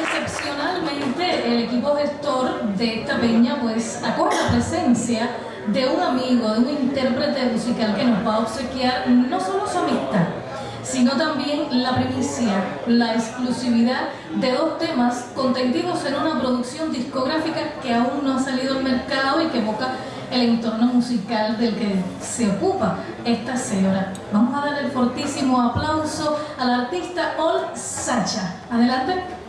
excepcionalmente el equipo gestor de esta peña pues acoge la presencia de un amigo, de un intérprete musical que nos va a obsequiar no solo su amistad, sino también la primicia, la exclusividad de dos temas contenidos en una producción discográfica que aún no ha salido al mercado y que evoca el entorno musical del que se ocupa esta señora. Vamos a dar el fortísimo aplauso al artista Ol Sacha. Adelante.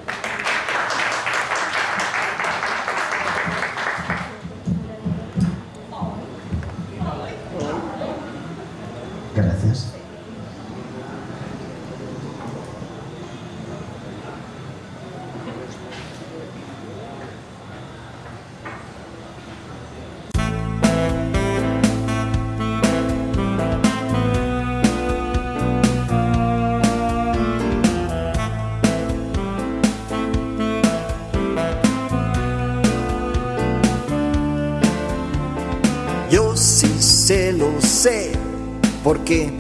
Porque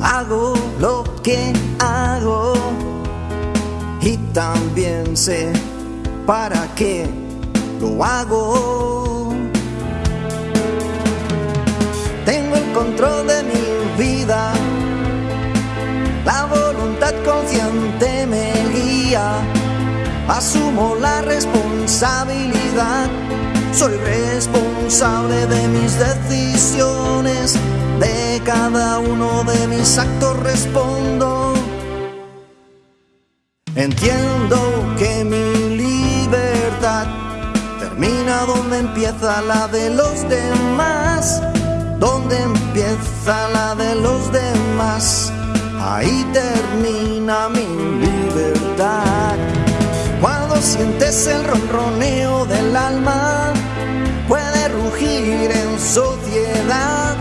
hago lo que hago y también sé para qué lo hago. Tengo el control de mi vida, la voluntad consciente me guía, asumo la responsabilidad, soy responsable de mis decisiones de cada uno de mis actos respondo. Entiendo que mi libertad termina donde empieza la de los demás. Donde empieza la de los demás, ahí termina mi libertad. Cuando sientes el ronroneo del alma, en sociedad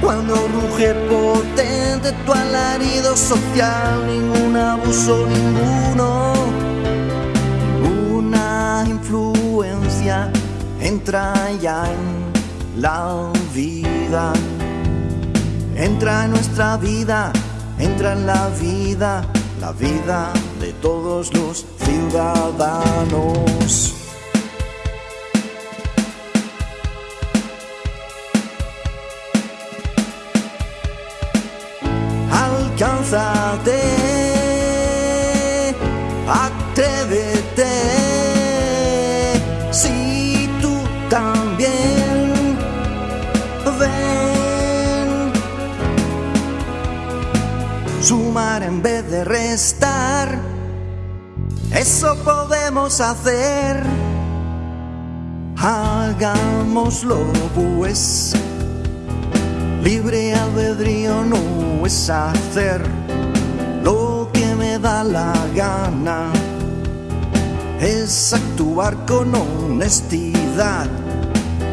cuando ruge potente tu alarido social, ningún abuso, ninguno, ninguna influencia entra ya en la vida. Entra en nuestra vida, entra en la vida, la vida de todos los ciudadanos. En vez de restar, eso podemos hacer, hagámoslo pues. Libre albedrío no es hacer lo que me da la gana, es actuar con honestidad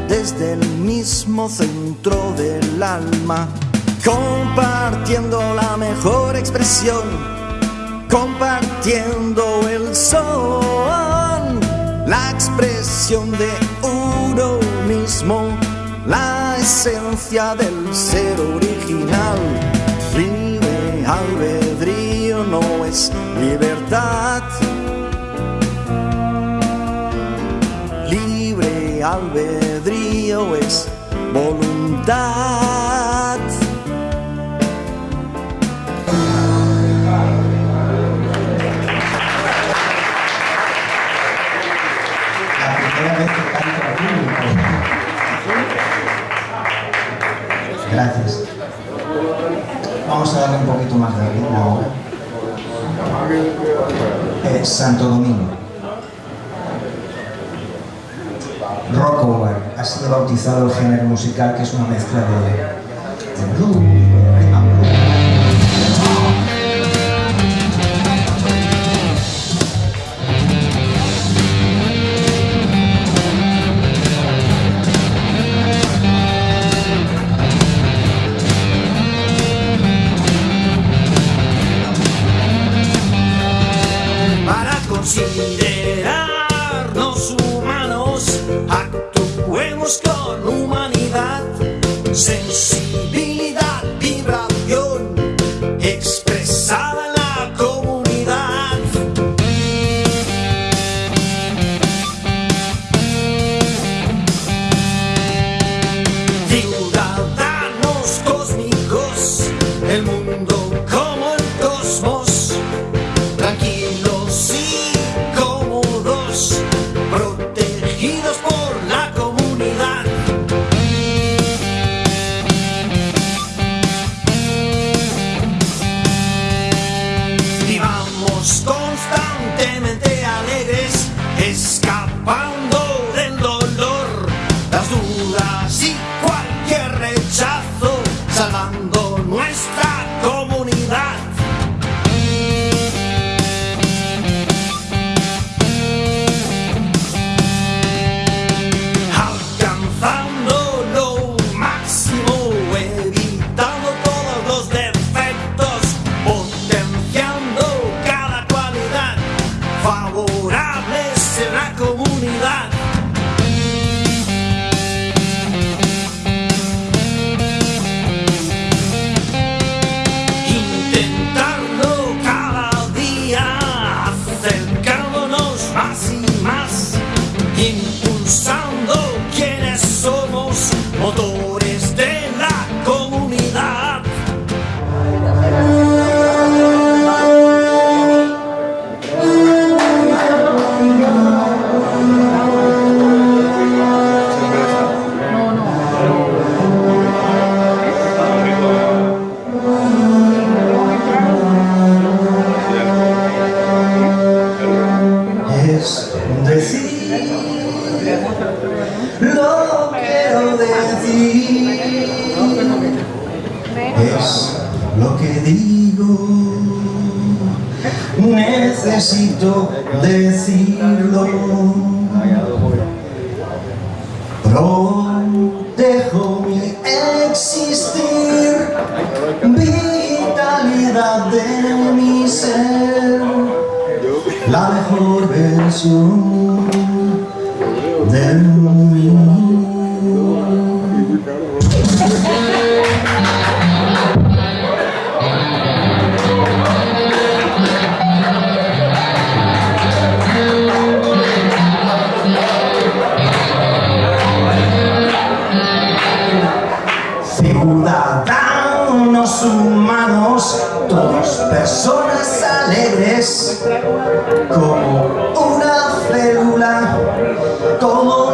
desde el mismo centro del alma, compartiendo la mejor expresión, compartiendo el son, la expresión de uno mismo la esencia del ser original. Libre albedrío no es libertad. Libre albedrío es voluntad. Gracias. Vamos a darle un poquito más de ritmo ahora. Eh, Santo Domingo. Rockover ha sido bautizado el género musical que es una mezcla de, considerarnos humanos, actuemos con humanidad, sensibilidad, vibración, expresada necesito decirlo. Protejo mi existir, vitalidad de mi ser, la mejor versión alegres, como una célula, como